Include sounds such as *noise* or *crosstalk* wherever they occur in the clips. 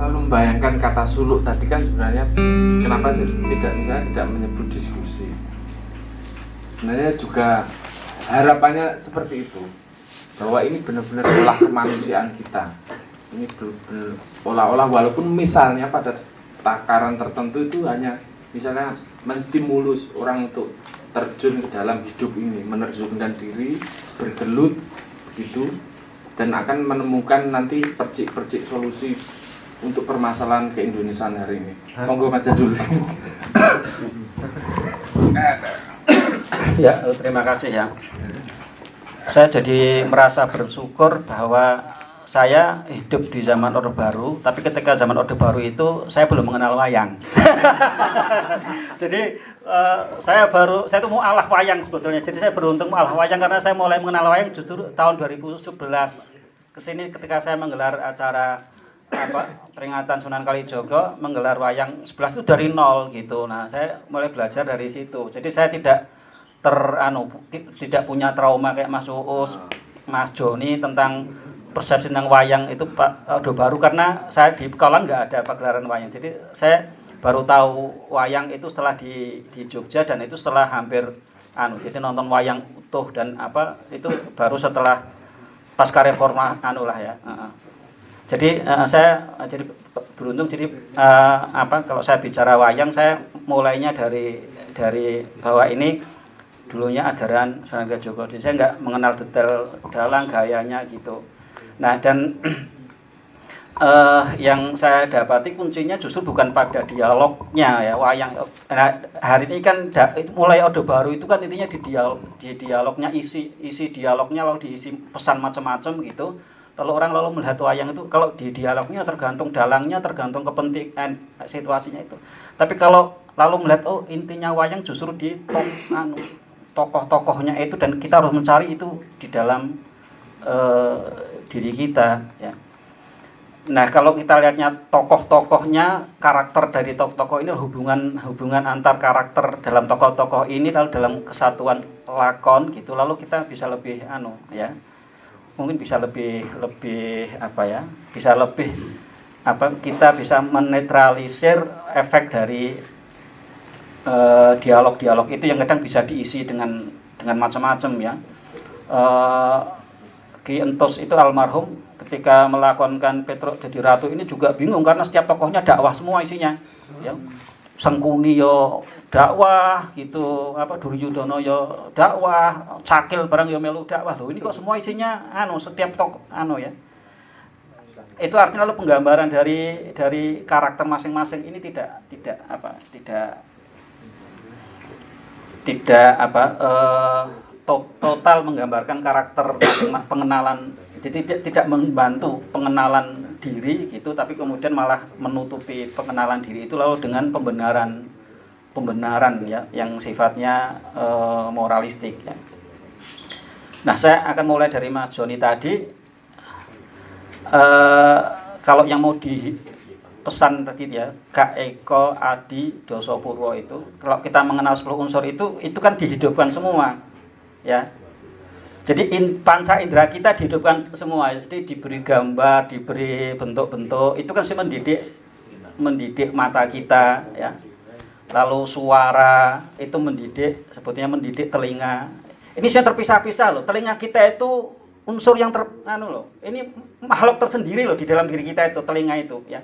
selalu membayangkan kata suluk tadi kan sebenarnya kenapa sih tidak misalnya tidak menyebut diskusi? Sebenarnya juga harapannya seperti itu bahwa ini benar-benar olah kemanusiaan kita. Ini benar-benar olah-olah walaupun misalnya pada takaran tertentu itu hanya misalnya menstimulus orang untuk terjun ke dalam hidup ini menerjunkan diri bergelut begitu dan akan menemukan nanti percik-percik solusi untuk permasalahan keindonesiaan hari ini. Monggo Mas Jadul. ya, terima kasih ya. Saya jadi merasa bersyukur bahwa saya hidup di zaman Orde Baru, tapi ketika zaman Orde Baru itu saya belum mengenal wayang. *laughs* Jadi uh, saya baru saya itu mau alah wayang sebetulnya. Jadi saya beruntung alah wayang karena saya mulai mengenal wayang justru tahun 2011 ke sini ketika saya menggelar acara apa peringatan Sunan Kalijogo menggelar wayang 11 itu dari nol gitu. Nah, saya mulai belajar dari situ. Jadi saya tidak ter anu tidak punya trauma kayak Mas Uus, Mas Joni tentang persepsi tentang wayang itu Pak udah baru karena saya di Pekalongan nggak ada pagelaran wayang. Jadi saya baru tahu wayang itu setelah di di Jogja dan itu setelah hampir anu jadi nonton wayang utuh dan apa itu baru setelah pasca reforma anu lah ya. Jadi uh, saya jadi beruntung jadi uh, apa kalau saya bicara wayang saya mulainya dari dari bahwa ini dulunya ajaran Sunan Joko. Jadi saya nggak mengenal detail dalang gayanya gitu. Nah dan uh, *clears throat* yang saya dapati kuncinya justru bukan pada dialognya ya wayang. Nah hari ini kan da, mulai orde baru itu kan intinya di dialog di dialognya isi isi dialognya lalu diisi pesan macam-macam gitu. Kalau orang lalu melihat wayang itu kalau di dialognya tergantung dalangnya tergantung kepentingan situasinya itu. Tapi kalau lalu melihat oh intinya wayang justru di anu, tokoh-tokohnya itu dan kita harus mencari itu di dalam uh, diri kita ya. Nah kalau kita lihatnya tokoh-tokohnya karakter dari tokoh-tokoh ini hubungan hubungan antar karakter dalam tokoh-tokoh ini lalu dalam kesatuan lakon gitu lalu kita bisa lebih anu ya mungkin bisa lebih lebih apa ya bisa lebih apa kita bisa menetralisir efek dari eh, dialog-dialog uh, itu yang kadang bisa diisi dengan dengan macam-macam ya. Uh, Ki Entos itu almarhum ketika melakonkan Petro jadi ratu ini juga bingung karena setiap tokohnya dakwah semua isinya ya Sengkuni yo dakwah gitu. Apa Duryudono yo dakwah Cakil barang yo melu dakwah. Loh ini kok semua isinya anu setiap tokoh anu ya. Itu artinya lalu penggambaran dari dari karakter masing-masing ini tidak tidak apa tidak tidak apa to total menggambarkan karakter pengenalan. Jadi tidak, tidak membantu pengenalan diri gitu tapi kemudian malah menutupi pengenalan diri itu lalu dengan pembenaran pembenaran ya yang sifatnya e, moralistik ya. Nah, saya akan mulai dari Mas Joni tadi e, kalau yang mau dipesan tadi ya Kak Eko Adi Dosopurwo itu kalau kita mengenal 10 unsur itu itu kan dihidupkan semua ya jadi in, panca indera kita dihidupkan semua. Jadi diberi gambar diberi bentuk-bentuk. Itu kan sih mendidik mendidik mata kita ya. Lalu suara itu mendidik sebetulnya mendidik telinga. Ini saya terpisah-pisah loh. Telinga kita itu unsur yang ter anu loh. Ini makhluk tersendiri loh di dalam diri kita itu telinga itu ya.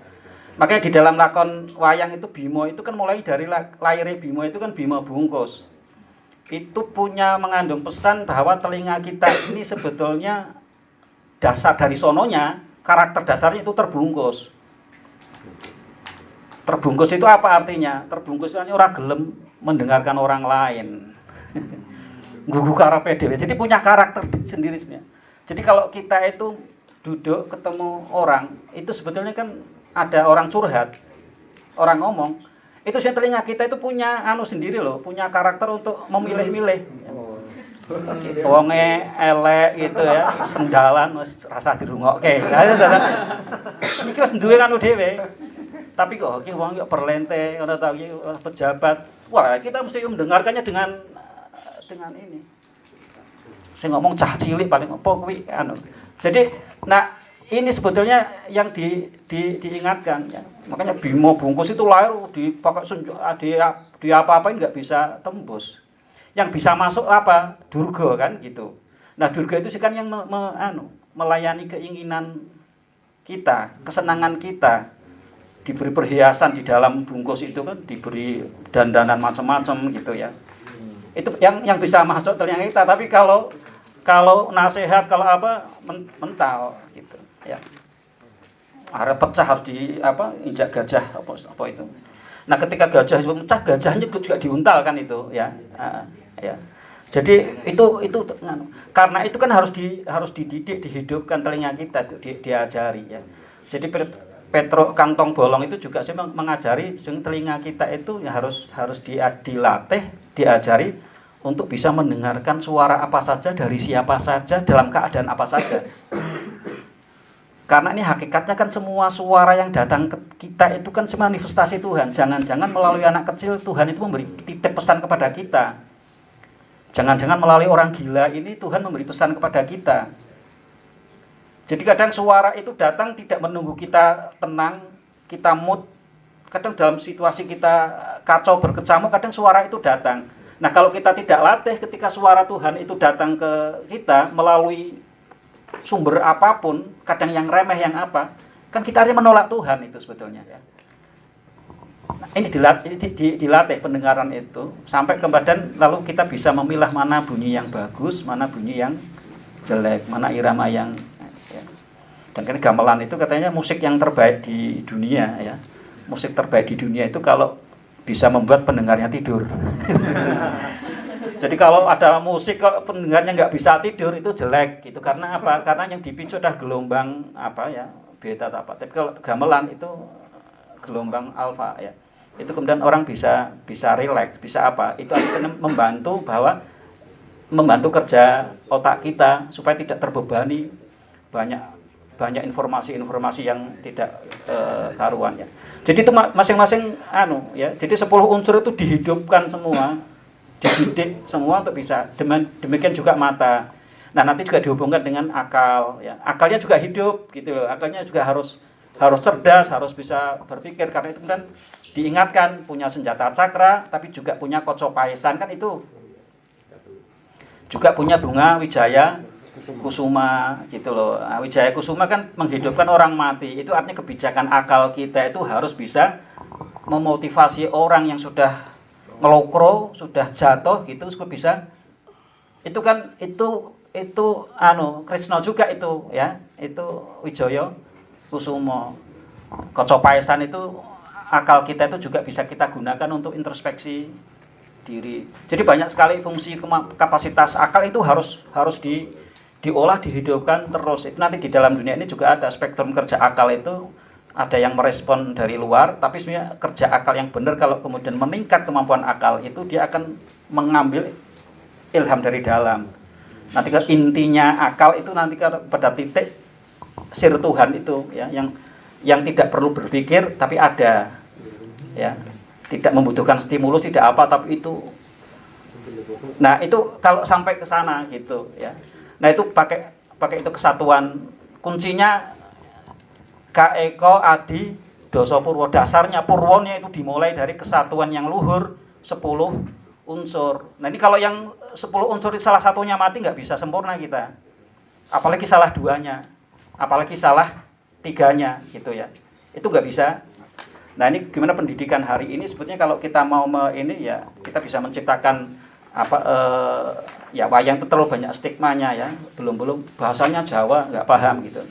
Makanya di dalam lakon wayang itu Bimo itu kan mulai dari lahirnya Bimo itu kan Bimo bungkus itu punya mengandung pesan bahwa telinga kita ini sebetulnya dasar dari sononya karakter dasarnya itu terbungkus. Terbungkus itu apa artinya? Terbungkus itu orang gelem mendengarkan orang lain. *laughs* Gugu karapedel jadi punya karakter sendiri sebenarnya. Jadi kalau kita itu duduk ketemu orang itu sebetulnya kan ada orang curhat orang ngomong itu sih telinga kita itu punya anu sendiri loh, punya karakter untuk memilih-milih. Wonge elek gitu ya, sendalan rasa dirungokke. Nah, iki wis duwe kan. Tapi kok iki wong yo perlente ngono ta iki pejabat. Wah, kita mesti mendengarkannya dengan dengan ini. Saya ngomong cah cilik paling apa kuwi anu. Jadi, nah ini sebetulnya yang di, di, diingatkan ya. Makanya Bimo bungkus itu lahir di pakai senjata di, di apa-apain nggak bisa tembus. Yang bisa masuk apa? Durga kan gitu. Nah, Durga itu sih kan yang me, me, anu, melayani keinginan kita, kesenangan kita. Diberi perhiasan di dalam bungkus itu kan diberi dandanan macam-macam gitu ya. Itu yang yang bisa masuk telinga kita, tapi kalau kalau nasihat kalau apa mental gitu ya. Ada pecah harus di apa injak gajah apa apa itu. Nah ketika gajah itu pecah gajahnya juga diuntal kan itu ya. Uh, ya. Jadi itu itu karena itu kan harus di harus dididik dihidupkan telinga kita di, diajari ya. Jadi Petro kantong bolong itu juga sih mengajari telinga kita itu ya harus harus dilatih diajari untuk bisa mendengarkan suara apa saja dari siapa saja dalam keadaan apa saja. Karena ini hakikatnya kan semua suara yang datang ke kita itu kan manifestasi Tuhan. Jangan-jangan melalui anak kecil Tuhan itu memberi titip pesan kepada kita. Jangan-jangan melalui orang gila ini Tuhan memberi pesan kepada kita. Jadi kadang suara itu datang tidak menunggu kita tenang, kita mood. Kadang dalam situasi kita kacau berkecamuk, kadang suara itu datang. Nah kalau kita tidak latih ketika suara Tuhan itu datang ke kita melalui sumber apa pun, kadang yang remeh yang apa, kan kita harus menolak Tuhan itu sebetulnya ya. Nah, ini dilatih, dilatih pendengaran itu sampai ke badan lalu kita bisa memilah mana bunyi yang bagus, mana bunyi yang jelek, mana irama yang ya. dan kan gamelan itu katanya musik yang terbaik di dunia ya. Musik terbaik di dunia itu kalau bisa membuat pendengarnya tidur. *laughs* Jadi kalau ada musik kalau pendengarnya nggak bisa tidur itu jelek gitu karena apa? Karena yang dipicu adalah gelombang apa ya beta atau apa. Tapi kalau gamelan itu gelombang alfa ya. Itu kemudian orang bisa bisa rileks, bisa apa? Itu akhirnya membantu bahwa membantu kerja otak kita supaya tidak terbebani banyak banyak informasi-informasi yang tidak uh, karuan ya. Jadi itu masing-masing anu ya. Jadi 10 unsur itu dihidupkan semua, dididik semua untuk bisa. Demikian juga mata. Nah, nanti juga dihubungkan dengan akal ya. Akalnya juga hidup gitu loh. Akalnya juga harus harus cerdas, harus bisa berpikir karena itu kan diingatkan punya senjata cakra tapi juga punya koco paisan kan itu juga punya bunga wijaya kusuma gitu loh. Nah, Wijaya Kusuma kan menghidupkan orang mati. Itu artinya kebijakan akal kita itu harus bisa memotivasi orang yang sudah ngelokro, sudah jatuh gitu supaya bisa itu kan itu itu anu Krishna juga itu ya. Itu Wijaya Kusuma. Kocopaisan itu akal kita itu juga bisa kita gunakan untuk introspeksi diri. Jadi banyak sekali fungsi kapasitas akal itu harus harus di diolah dihidupkan terus itu nanti di dalam dunia ini juga ada spektrum kerja akal itu ada yang merespon dari luar tapi sebenarnya kerja akal yang benar kalau kemudian meningkat kemampuan akal itu dia akan mengambil ilham dari dalam. Nanti ke intinya akal itu nanti ke pada titik sir Tuhan itu ya yang yang tidak perlu berpikir tapi ada ya. Tidak membutuhkan stimulus tidak apa tapi itu nah itu kalau sampai ke sana gitu ya. Nah itu pakai pakai itu kesatuan kuncinya Kaeko Adi Doso Purwo dasarnya Purwonya itu dimulai dari kesatuan yang luhur 10 unsur. Nah ini kalau yang 10 unsur salah satunya mati nggak bisa sempurna kita. Apalagi salah duanya, apalagi salah tiganya gitu ya. Itu nggak bisa. Nah ini gimana pendidikan hari ini sebetulnya kalau kita mau me, ini ya kita bisa menciptakan apa eh, ya wayang itu terlalu banyak stigmanya ya belum belum bahasanya Jawa nggak paham gitu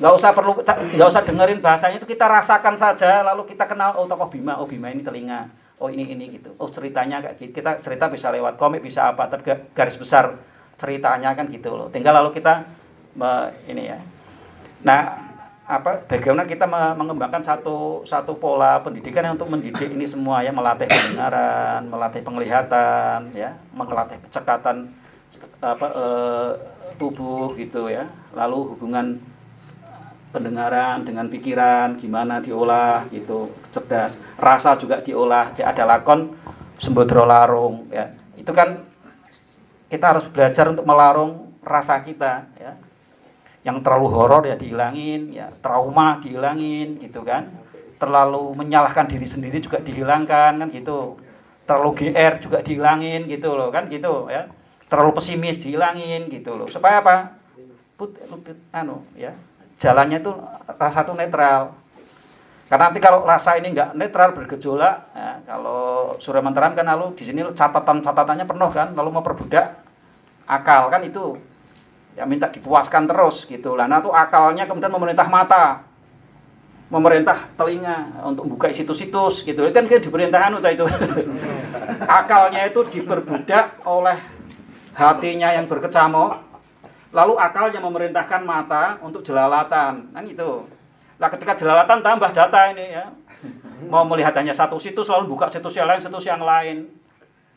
nggak usah perlu nggak usah dengerin bahasanya itu kita rasakan saja lalu kita kenal oh tokoh Bima oh Bima ini telinga oh ini ini gitu. Oh ceritanya kayak gitu kita cerita bisa lewat komik bisa apa tapi garis besar ceritanya kan gitu loh. Tinggal lalu kita ini ya. Nah apa bagaimana kita mengembangkan satu satu pola pendidikan yang untuk mendidik ini semua ya melatih pendengaran melatih penglihatan ya melatih kecekatan apa e, tubuh gitu ya. Lalu hubungan pendengaran dengan pikiran gimana diolah gitu cerdas. Rasa juga diolah ada lakon sembodro larung ya. Itu kan kita harus belajar untuk melarung rasa kita ya. Yang terlalu horor ya dihilangin ya. Trauma dihilangin gitu kan. Terlalu menyalahkan diri sendiri juga dihilangkan kan gitu. Terlalu GR juga dihilangin gitu loh kan gitu ya. Terlalu pesimis dihilangin gitu loh. Supaya apa? Put, put anu ya jalannya itu rasa itu netral. Karena nanti kalau rasa ini enggak netral bergejolak ya, kalau Surya Mantaram kan lalu di sini catatan catatannya penuh kan lalu mau perbudak akal kan itu. Ya minta dipuaskan terus gitu. Lah nah itu akalnya kemudian memerintah mata memerintah telinga untuk buka situs-situs gitu. Itu kan kita diperintahkan itu. *laughs* Akalnya itu diperbudak oleh hatinya yang berkecamuk lalu akalnya memerintahkan mata untuk jelalatan. Kan itu lah ketika jelalatan tambah data ini ya. Mau melihat hanya satu situs lalu buka situs yang lain situs yang lain.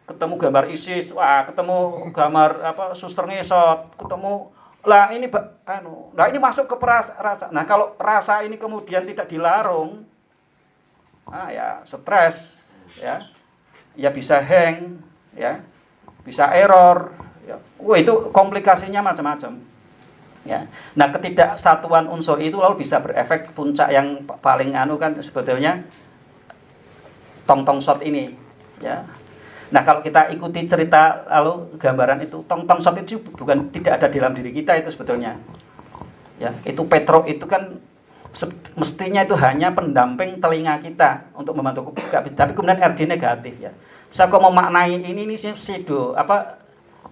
Ketemu gambar ISIS wah ketemu gambar apa suster ngesot ketemu lah ini anu, nah ini masuk ke perasa, rasa. Nah kalau rasa ini kemudian tidak dilarung, ah ya stres, ya, ya bisa hang, ya, bisa error, ya. Wah itu komplikasinya macam-macam. Ya. Nah ketidaksatuan unsur itu lalu bisa berefek puncak yang paling anu kan sebetulnya tong tong shot ini, ya Nah kalau kita ikuti cerita lalu gambaran itu tong tong shot itu bukan tidak ada dalam diri kita itu sebetulnya. Ya, itu Petro itu kan mestinya itu hanya pendamping telinga kita untuk membantu tapi kemudian RG negatif ya. Saya kok memaknai ini ini sido apa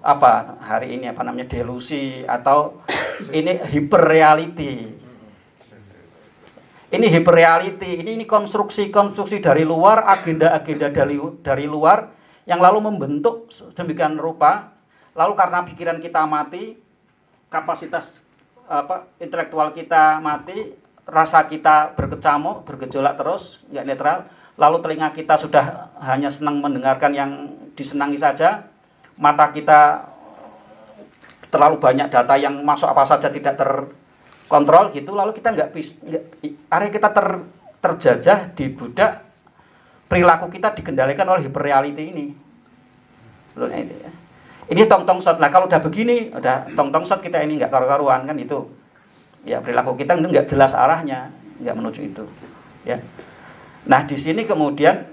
apa hari ini apa namanya delusi atau ini hyperreality. Ini hyperreality, ini ini konstruksi-konstruksi dari luar, agenda-agenda dari dari luar yang lalu membentuk sedemikian rupa lalu karena pikiran kita mati kapasitas apa intelektual kita mati rasa kita berkecamuk bergejolak terus nggak netral lalu telinga kita sudah hanya senang mendengarkan yang disenangi saja mata kita terlalu banyak data yang masuk apa saja tidak terkontrol gitu lalu kita nggak bisa area kita ter, terjajah di budak perilaku kita dikendalikan oleh hyperreality ini. Loh, ini, ya. ini tong tong shot. Nah kalau udah begini, udah tong tong shot kita ini nggak karu-karuan kan itu. Ya perilaku kita nggak jelas arahnya, nggak menuju itu. Ya. Nah di sini kemudian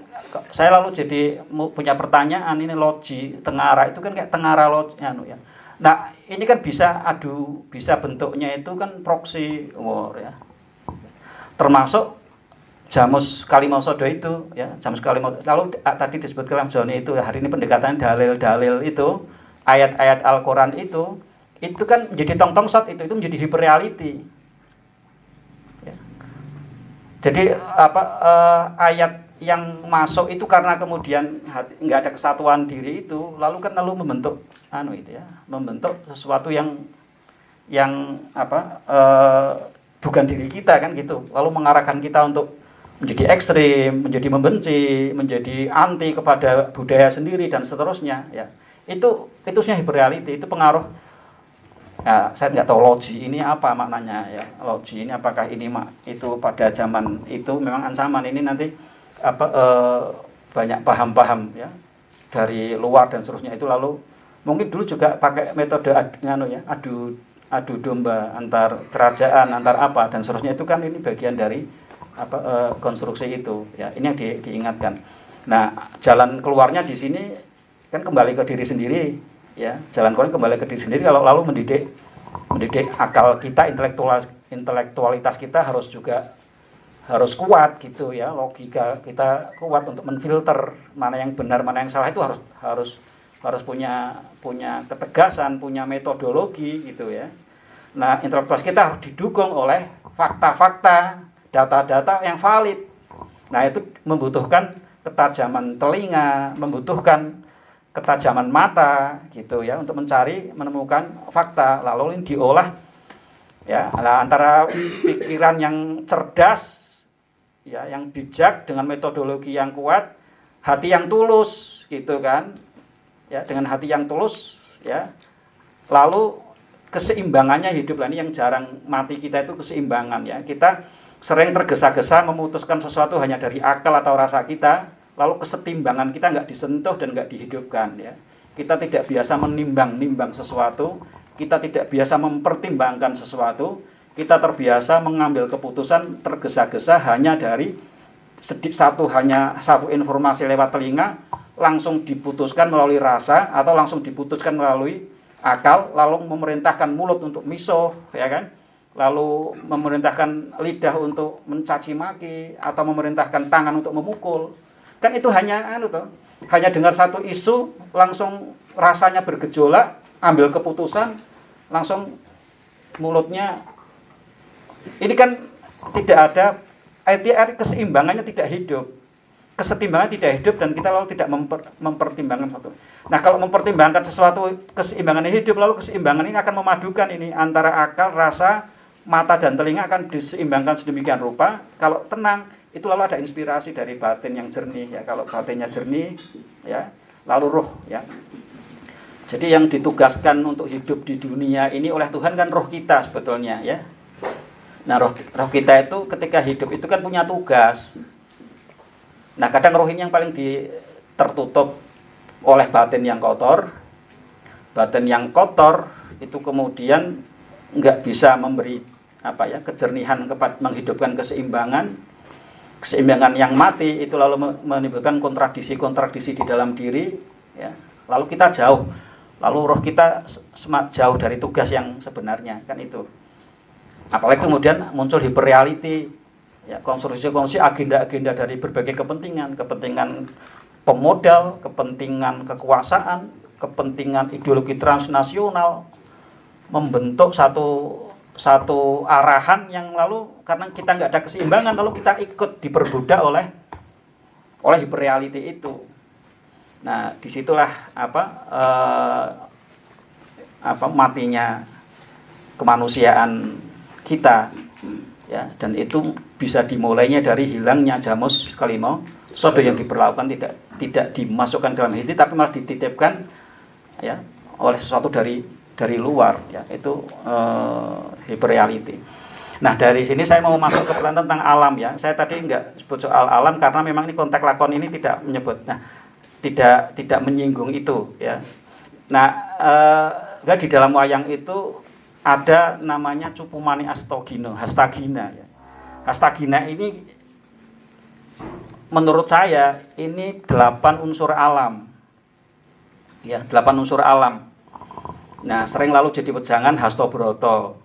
saya lalu jadi punya pertanyaan ini logi tengara itu kan kayak tengara logi anu ya. Nah ini kan bisa adu bisa bentuknya itu kan proxy war ya. Termasuk Jamus Kalimosodo itu ya Jamus Kalimosodo lalu tadi disebut Joni itu hari ini pendekatan dalil-dalil itu ayat-ayat Al-Quran itu itu kan menjadi tong-tong shot itu itu menjadi hyperreality ya. jadi apa uh, ayat yang masuk itu karena kemudian nggak ada kesatuan diri itu lalu kan lalu membentuk anu itu ya membentuk sesuatu yang yang apa uh, bukan diri kita kan gitu lalu mengarahkan kita untuk menjadi ekstrim, menjadi membenci, menjadi anti kepada budaya sendiri dan seterusnya ya. Itu itu sebenarnya hyperreality, itu pengaruh ya, saya nggak tahu logi ini apa maknanya ya. Logi ini apakah ini mak itu pada zaman itu memang ancaman ini nanti apa eh, banyak paham-paham ya dari luar dan seterusnya. Itu lalu mungkin dulu juga pakai metode adu, ya, adu adu domba antar kerajaan antar apa dan seterusnya. Itu kan ini bagian dari apa e, konstruksi itu ya. Ini yang di, diingatkan. Nah jalan keluarnya di sini kan kembali ke diri sendiri ya. Jalan keluar kembali ke diri sendiri. Kalau lalu mendidik mendidik akal kita intelektual intelektualitas kita harus juga harus kuat gitu ya logika kita kuat untuk menfilter mana yang benar mana yang salah itu harus harus harus punya punya ketegasan punya metodologi gitu ya nah intelektualitas kita harus didukung oleh fakta-fakta data-data yang valid. Nah, itu membutuhkan ketajaman telinga, membutuhkan ketajaman mata gitu ya untuk mencari menemukan fakta lalu diolah ya antara pikiran yang cerdas ya yang bijak dengan metodologi yang kuat hati yang tulus gitu kan. Ya dengan hati yang tulus ya. Lalu keseimbangannya hidup. Lah ini yang jarang mati kita itu keseimbangan ya. Kita sering tergesa-gesa memutuskan sesuatu hanya dari akal atau rasa kita, lalu kesetimbangan kita nggak disentuh dan nggak dihidupkan ya. Kita tidak biasa menimbang-nimbang sesuatu, kita tidak biasa mempertimbangkan sesuatu, kita terbiasa mengambil keputusan tergesa-gesa hanya dari sedikit satu hanya satu informasi lewat telinga langsung diputuskan melalui rasa atau langsung diputuskan melalui akal lalu memerintahkan mulut untuk miso ya kan? Lalu memerintahkan lidah untuk mencaci maki atau memerintahkan tangan untuk memukul. Kan itu hanya anu toh hanya dengar satu isu langsung rasanya bergejolak ambil keputusan langsung mulutnya ini kan tidak ada ITR keseimbangannya tidak hidup kesetimbangan tidak hidup dan kita lalu tidak memper, mempertimbangkan satu. Nah kalau mempertimbangkan sesuatu keseimbangan hidup lalu keseimbangan ini akan memadukan ini antara akal, rasa, mata dan telinga akan diseimbangkan sedemikian rupa. Kalau tenang itu lalu ada inspirasi dari batin yang jernih ya. Kalau batinnya jernih ya lalu roh ya. Jadi yang ditugaskan untuk hidup di dunia ini oleh Tuhan kan roh kita sebetulnya ya. Nah roh, roh kita itu ketika hidup itu kan punya tugas. Nah kadang roh ini yang paling di, tertutup oleh batin yang kotor. Batin yang kotor itu kemudian nggak bisa memberi apa ya kejernihan kepada menghidupkan keseimbangan keseimbangan yang mati itu lalu menimbulkan kontradisi-kontradisi di dalam diri ya. Lalu kita jauh. Lalu roh kita semak jauh dari tugas yang sebenarnya kan itu apalagi kemudian muncul hiperreality ya konstruksi-konstruksi agenda-agenda dari berbagai kepentingan, kepentingan pemodal, kepentingan kekuasaan, kepentingan ideologi transnasional membentuk satu satu arahan yang lalu karena kita nggak ada keseimbangan lalu kita ikut diperbudak oleh oleh hiperreality itu. Nah di situlah apa eh, apa matinya kemanusiaan kita ya dan itu bisa dimulainya dari hilangnya jamus kalimo sodo yang diperlakukan tidak tidak dimasukkan dalam hati tapi malah dititipkan ya oleh sesuatu dari dari luar ya itu uh, hyperreality. Nah dari sini saya mau masuk ke pelan tentang alam ya. Saya tadi nggak sebut soal alam karena memang ini konteks lakon ini tidak menyebut. Nah tidak tidak menyinggung itu ya. Nah uh, di dalam wayang itu ada namanya Cupumani Astogino, Hastagina ya. Hastagina ini menurut saya ini delapan unsur alam. Ya, delapan unsur alam. Nah, sering lalu jadi wejangan Hastobroto.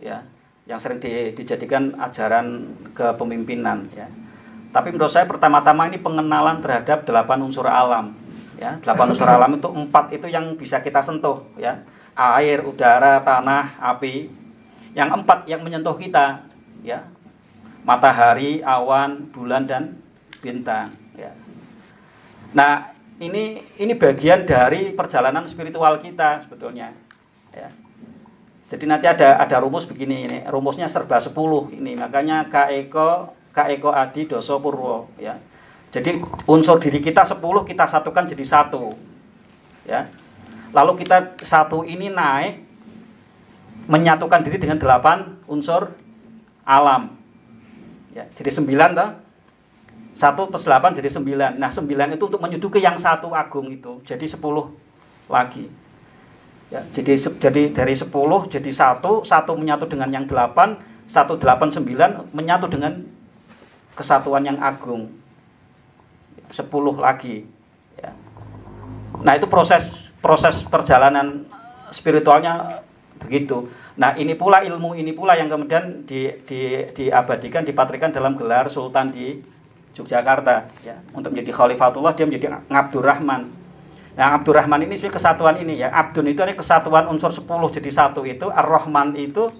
Ya, yang sering di, dijadikan ajaran kepemimpinan ya. Tapi menurut saya pertama-tama ini pengenalan terhadap delapan unsur alam. Ya, delapan unsur alam itu empat itu yang bisa kita sentuh ya. Air, udara, tanah, api. Yang empat yang menyentuh kita ya matahari, awan, bulan dan bintang. Ya. Nah, ini ini bagian dari perjalanan spiritual kita sebetulnya. Ya. Jadi nanti ada ada rumus begini ini, rumusnya serba 10 ini, makanya Kaeko Kaeko Adi Doso Purwo ya. Jadi unsur diri kita 10 kita satukan jadi satu. Ya. Lalu kita satu ini naik menyatukan diri dengan delapan unsur alam. Ya, jadi sembilan toh. Satu plus delapan jadi sembilan. Nah sembilan itu untuk menyuduki yang satu agung itu. Jadi sepuluh lagi. Ya, jadi jadi dari sepuluh jadi satu, satu menyatu dengan yang delapan, satu delapan sembilan menyatu dengan kesatuan yang agung. Sepuluh lagi. Ya. Nah itu proses proses perjalanan spiritualnya begitu. Nah ini pula ilmu ini pula yang kemudian di, di, diabadikan, dipatrikan dalam gelar Sultan di Yogyakarta ya untuk menjadi Khalifatullah dia menjadi Abdurrahman. Nah Abdurrahman ini sebenarnya kesatuan ini ya Abdun itu adalah kesatuan unsur 10 jadi satu itu Ar-Rahman itu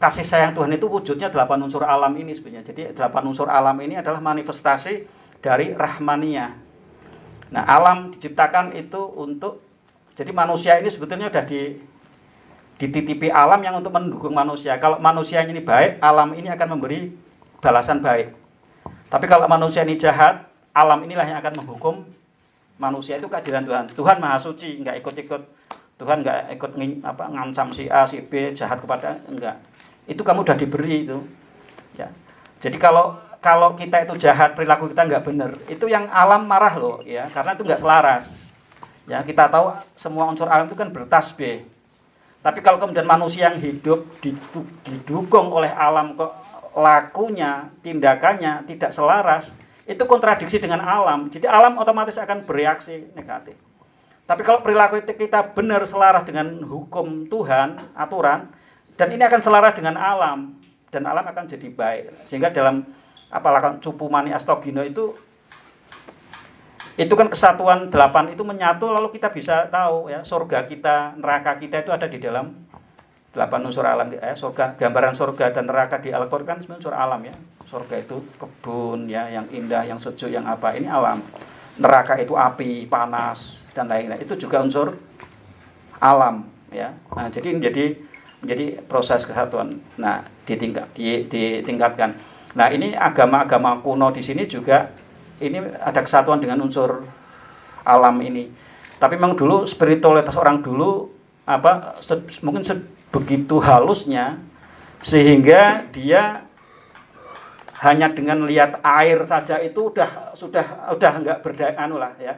kasih sayang Tuhan itu wujudnya delapan unsur alam ini sebenarnya. Jadi delapan unsur alam ini adalah manifestasi dari Rahmaniyah. Nah alam diciptakan itu untuk jadi manusia ini sebetulnya sudah di dititipi alam yang untuk mendukung manusia. Kalau manusia ini baik, alam ini akan memberi balasan baik. Tapi kalau manusia ini jahat, alam inilah yang akan menghukum manusia itu keadilan Tuhan. Tuhan maha suci, nggak ikut-ikut. Tuhan nggak ikut apa, ngancam si A, si B, jahat kepada enggak. Itu kamu udah diberi itu. Ya. Jadi kalau kalau kita itu jahat, perilaku kita nggak benar, itu yang alam marah loh, ya, karena itu nggak selaras. Ya, kita tahu semua unsur alam itu kan bertasbih Tapi kalau kemudian manusia yang hidup didukung oleh alam kok lakunya, tindakannya tidak selaras, itu kontradiksi dengan alam. Jadi alam otomatis akan bereaksi negatif. Tapi kalau perilaku kita benar selaras dengan hukum Tuhan, aturan, dan ini akan selaras dengan alam, dan alam akan jadi baik. Sehingga dalam apalagi cupu mani astogino itu itu kan kesatuan delapan itu menyatu lalu kita bisa tahu ya surga kita neraka kita itu ada di dalam delapan unsur alam. Ya surga gambaran surga dan neraka di Al-Qur'an kan unsur alam ya. Surga itu kebun ya yang indah yang sejuk yang apa ini alam. Neraka itu api panas dan lain-lain. Itu juga unsur alam ya. Nah jadi menjadi menjadi proses kesatuan. Nah ditingkat ditingkatkan. Nah ini agama-agama kuno di sini juga ini ada kesatuan dengan unsur alam ini. Tapi memang dulu spiritualitas orang dulu apa se, mungkin sebegitu halusnya sehingga dia hanya dengan lihat air saja itu udah sudah udah nggak berdaya anu lah ya.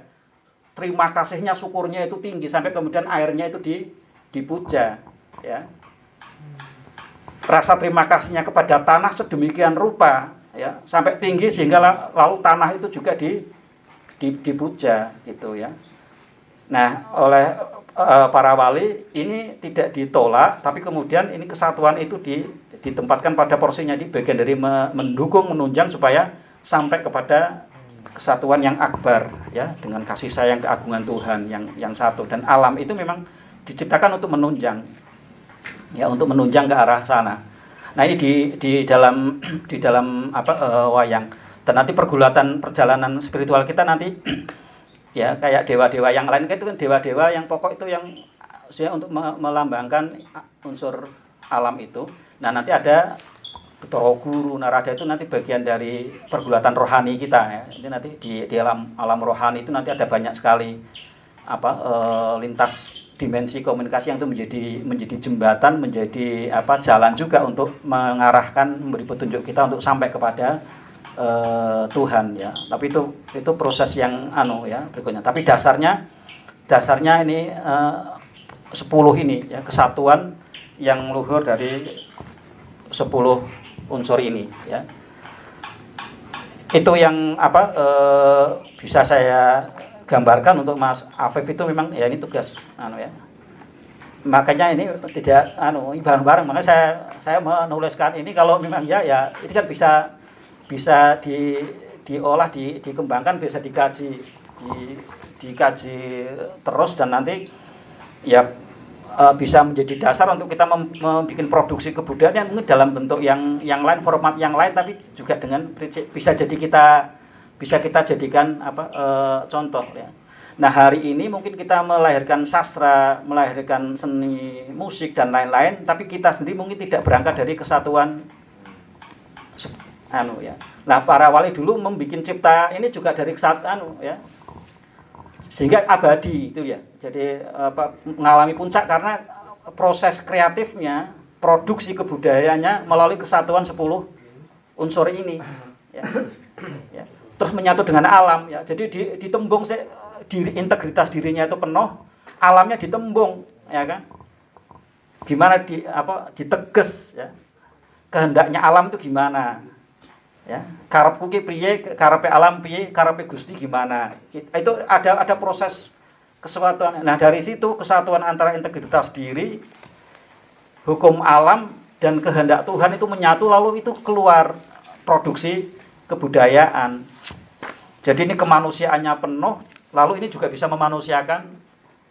Terima kasihnya syukurnya itu tinggi sampai kemudian airnya itu di dipuja ya. Rasa terima kasihnya kepada tanah sedemikian rupa ya sampai tinggi sehingga lalu tanah itu juga di, di dipuja gitu ya. Nah, oleh e, para wali ini tidak ditolak tapi kemudian ini kesatuan itu di, ditempatkan pada porsinya di bagian dari mendukung menunjang supaya sampai kepada kesatuan yang akbar ya dengan kasih sayang keagungan Tuhan yang yang satu dan alam itu memang diciptakan untuk menunjang ya untuk menunjang ke arah sana. Nah ini di di dalam *clears throat* di dalam apa uh, wayang dan nanti pergulatan perjalanan spiritual kita nanti *clears throat* ya kayak dewa-dewa yang lain kan itu kan dewa-dewa yang pokok itu yang saya untuk melambangkan unsur alam itu. Nah nanti ada Betoro Guru, Narada itu nanti bagian dari pergulatan rohani kita ya. Ini nanti di, di alam alam rohani itu nanti ada banyak sekali apa e, lintas dimensi komunikasi yang itu menjadi menjadi jembatan, menjadi apa jalan juga untuk mengarahkan memberi petunjuk kita untuk sampai kepada uh, Tuhan ya. Tapi itu itu proses yang anu ya berikutnya. Tapi dasarnya dasarnya ini uh, 10 ini ya kesatuan yang luhur dari 10 unsur ini ya. Itu yang apa uh, bisa saya gambarkan untuk Mas Afif itu memang ya ini tugas anu ya. Makanya ini tidak anu bareng-bareng makanya saya saya menuliskan ini kalau memang ya ya ini kan bisa bisa di diolah di, dikembangkan bisa dikaji di dikaji terus dan nanti ya e, bisa menjadi dasar untuk kita membuat produksi kebudayaan yang dalam bentuk yang yang lain format yang lain tapi juga dengan bisa jadi kita bisa kita jadikan apa e, contoh ya. Nah hari ini mungkin kita melahirkan sastra, melahirkan seni musik dan lain-lain, tapi kita sendiri mungkin tidak berangkat dari kesatuan anu ya. Nah para wali dulu membuat cipta ini juga dari kesatuan ya, sehingga abadi itu ya. Jadi apa, mengalami puncak karena proses kreatifnya, produksi kebudayaannya melalui kesatuan 10 unsur ini. Ya. Terus menyatu dengan alam ya. Jadi di, ditembung se, diri integritas dirinya itu penuh alamnya ditembung ya kan? Gimana di apa diteges ya. Kehendaknya alam itu gimana? Ya karepku ki priye karepe alam piye karepe Gusti gimana? Itu ada ada proses kesatuan. Nah dari situ kesatuan antara integritas diri hukum alam dan kehendak Tuhan itu menyatu lalu itu keluar produksi kebudayaan jadi ini kemanusiaannya penuh, lalu ini juga bisa memanusiakan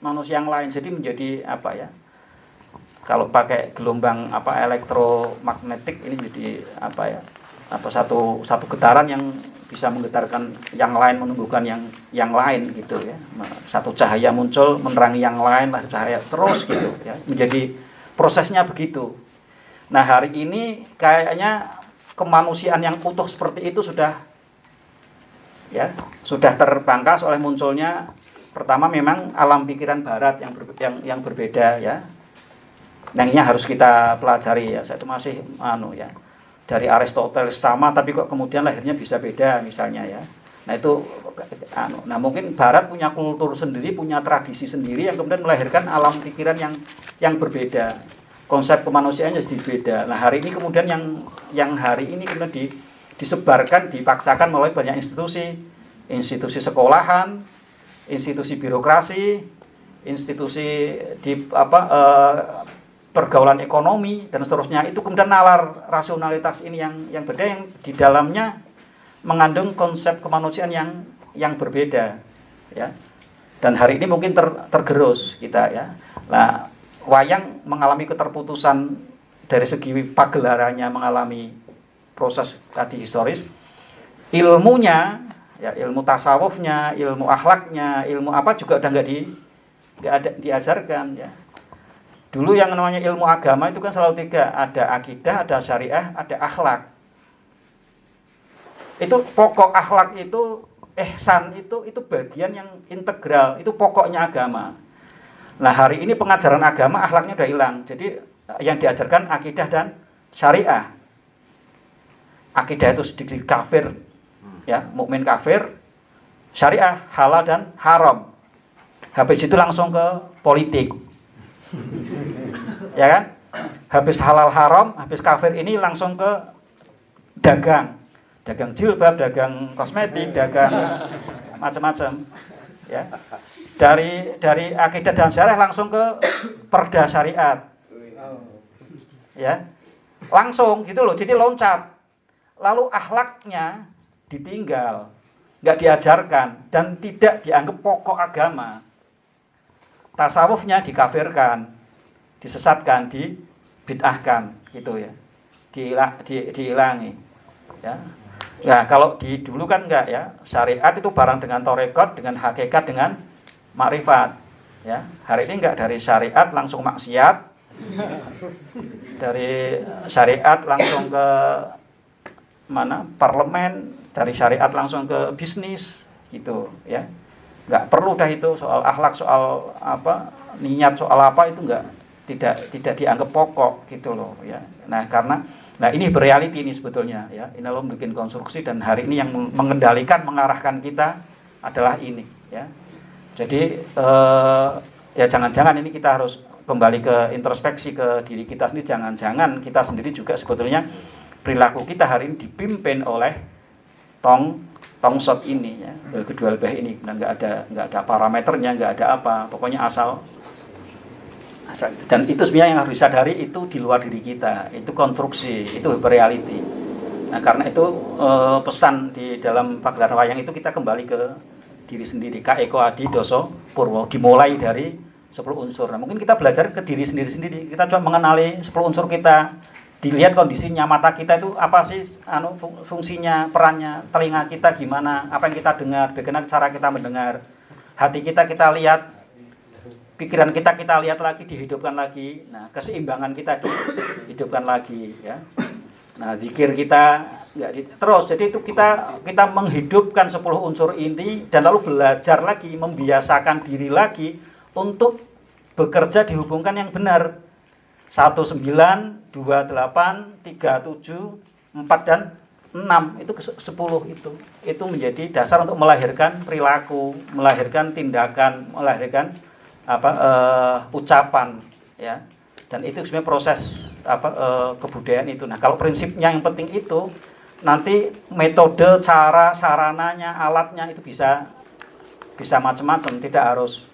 manusia yang lain. Jadi menjadi apa ya? Kalau pakai gelombang apa elektromagnetik ini menjadi apa ya? Apa satu satu getaran yang bisa menggetarkan yang lain menumbuhkan yang yang lain gitu ya. Satu cahaya muncul menerangi yang lain lah cahaya terus gitu ya. Menjadi prosesnya begitu. Nah, hari ini kayaknya kemanusiaan yang utuh seperti itu sudah ya sudah terpangkas oleh munculnya pertama memang alam pikiran barat yang ber, yang yang berbeda ya yang harus kita pelajari ya saya itu masih anu ya dari Aristoteles sama tapi kok kemudian lahirnya bisa beda misalnya ya nah itu anu, nah mungkin Barat punya kultur sendiri, punya tradisi sendiri yang kemudian melahirkan alam pikiran yang yang berbeda. Konsep kemanusiaannya jadi beda. Nah hari ini kemudian yang yang hari ini kemudian di, disebarkan, dipaksakan melalui banyak institusi, institusi sekolahan, institusi birokrasi, institusi di apa eh, pergaulan ekonomi dan seterusnya. Itu kemudian nalar rasionalitas ini yang yang beda yang di dalamnya mengandung konsep kemanusiaan yang yang berbeda ya. Dan hari ini mungkin ter, tergerus kita ya. Nah wayang mengalami keterputusan dari segi pagelarannya mengalami proses tadi historis ilmunya ya ilmu tasawufnya ilmu akhlaknya ilmu apa juga udah nggak di nggak ada diajarkan ya. Dulu yang namanya ilmu agama itu kan selalu tiga ada akidah ada syariah ada akhlak. Itu pokok akhlak itu ehsan itu itu bagian yang integral itu pokoknya agama. Nah hari ini pengajaran agama akhlaknya udah hilang. Jadi yang diajarkan akidah dan syariah akidah itu sedikit kafir ya mukmin kafir syariah halal dan haram habis itu langsung ke politik ya kan habis halal haram habis kafir ini langsung ke dagang dagang jilbab, dagang kosmetik, dagang macam-macam. Ya. Dari dari akidah dan syariah langsung ke perda syariat. Ya. Langsung gitu loh. Jadi loncat. Lalu akhlaknya ditinggal, nggak diajarkan dan tidak dianggap pokok agama. Tasawufnya dikafirkan, disesatkan, dibid'ahkan gitu ya. Diilang, di, diilangi. Ya. Ya kalau di dulu kan enggak ya syariat itu barang dengan torekot dengan hakikat dengan makrifat ya hari ini enggak dari syariat langsung maksiat dari syariat langsung ke mana parlemen dari syariat langsung ke bisnis gitu ya nggak perlu dah itu soal akhlak soal apa niat soal apa itu enggak tidak tidak dianggap pokok gitu loh ya nah karena Nah ini berealiti ini sebetulnya ya. Ini lo bikin konstruksi dan hari ini yang mengendalikan, mengarahkan kita adalah ini ya. Jadi eh, ya jangan-jangan ini kita harus kembali ke introspeksi ke diri kita sendiri. Jangan-jangan kita sendiri juga sebetulnya perilaku kita hari ini dipimpin oleh tong tong shot ini ya. Kedua lebih ini. Dan nggak ada nggak ada parameternya nggak ada apa. Pokoknya asal dan itu sebenarnya yang harus disadari itu di luar diri kita. Itu konstruksi itu reality. Nah karena itu eh, pesan di dalam pagelaran wayang itu kita kembali ke diri sendiri. Kak Eko Adi Doso Purwo dimulai dari 10 unsur. Nah mungkin kita belajar ke diri sendiri sendiri kita coba mengenali 10 unsur kita dilihat kondisinya mata kita itu apa sih anu fungsinya perannya telinga kita gimana apa yang kita dengar bagaimana cara kita mendengar. Hati kita kita lihat pikiran kita kita lihat lagi dihidupkan lagi. Nah keseimbangan kita dihidupkan lagi ya. Nah zikir kita nggak di, terus jadi itu kita kita menghidupkan 10 unsur ini dan lalu belajar lagi membiasakan diri lagi untuk bekerja dihubungkan yang benar 19 28 37 4 dan 6 itu ke 10 itu. Itu menjadi dasar untuk melahirkan perilaku melahirkan tindakan melahirkan apa uh, ucapan ya. Dan itu sebenarnya proses apa uh, kebudayaan itu. Nah kalau prinsipnya yang penting itu nanti metode cara sarananya alatnya itu bisa bisa macam-macam. Tidak harus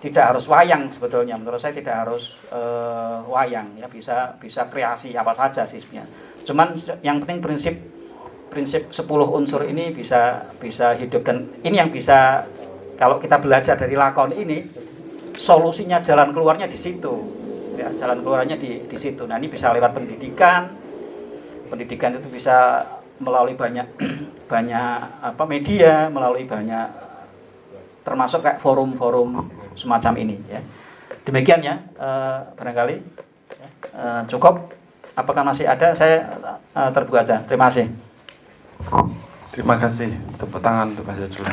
tidak harus wayang sebetulnya. Menurut saya tidak harus uh, wayang ya. Bisa bisa kreasi apa saja sih sebenarnya. Cuman yang penting prinsip prinsip 10 unsur ini bisa bisa hidup. Dan ini yang bisa kalau kita belajar dari lakon ini solusinya jalan keluarnya di situ. Ya jalan keluarnya di di situ. Nah ini bisa lewat pendidikan. Pendidikan itu bisa melalui banyak *clears throat* banyak apa media melalui banyak termasuk kayak forum-forum semacam ini ya. Demikian ya uh, barangkali uh, cukup. Apakah masih ada? Saya uh, terbuka aja. Terima kasih. Terima kasih. Tepuk tangan untuk Mas Jajul